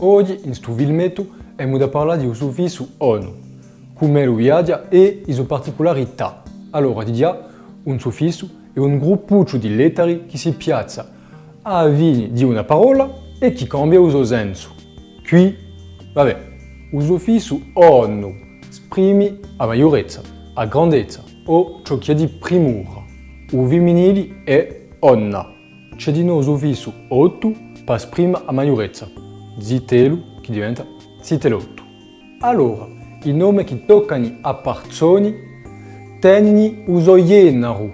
Oggi in questo filmetto abbiamo da parlare di un suffisso ONU, come lo viaggia e le sue particolarità. Allora, di dia, un suffisso è un gruppuccio di lettere che si piazza a fine di una parola e che cambia il suo senso. Qui, vabbè, il suffisso ONU esprime a maggiorezza, a grandezza o ciò che è di primura. Il femminile è onna. C'è di nuovo il suffisso otto per esprimere a maggiorezza. Zitelu che diventa zitelotto. Allora, i nomi che toccano a persone tengono uso genero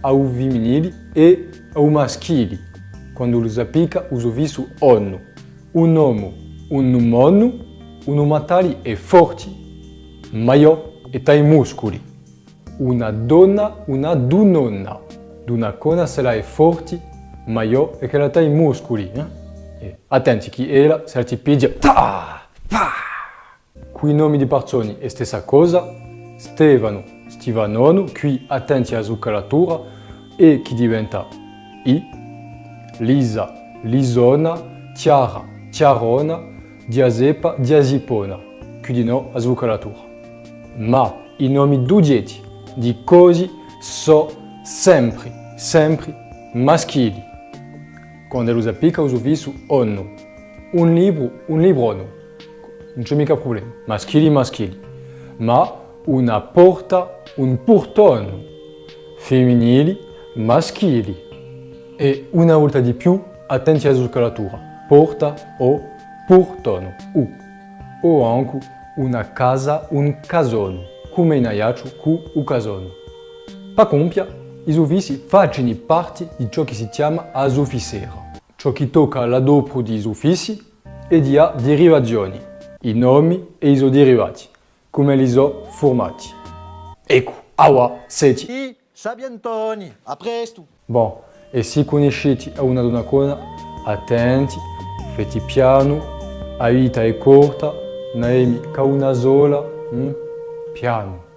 au femminile e au maschile quando lo si applica il suffisso onno. Un uomo, un uomo, un uomo tale e forte, maior e tai muscoli. Una donna, una dunonna. D'una cona se la è forte, maior e che la tai muscoli. Eh? E attenti che ella se la ti pigia. Ta! Pa! Qui nomi di persone è stessa cosa. Stefano, Stevanono, qui attenti alla zuccheratura e chi diventa I. Lisa, Lisona, Chiara, Chiarona, Diazepa, Diazipona. Qui di no a zuccheratura. Ma i nomi dugeti di cose sono sempre, sempre maschili. Quando lo si applica il suffisso onno. Un libro, un librono. Non c'è mica problema. Maschili, maschili. Ma una porta, un portone. Femminili, maschili. E una volta di più, attenti alla zuccheratura. Porta o portone. U. O anche una casa, un casone. Come in aiaccio, cu u casone. Pa compia, i sufissi facciano parte di ciò che si chiama asufissera. Ciò che tocca l'adopro di sufissi e di a derivazioni, i nomi e i suoi derivati, come li so formati. Ecco, awa, seti. I Sabiantoni, a presto! Bon, e se conoscete una donnacona, attenti, fate piano, la vita è corta, Naemi ca una sola, hm? piano.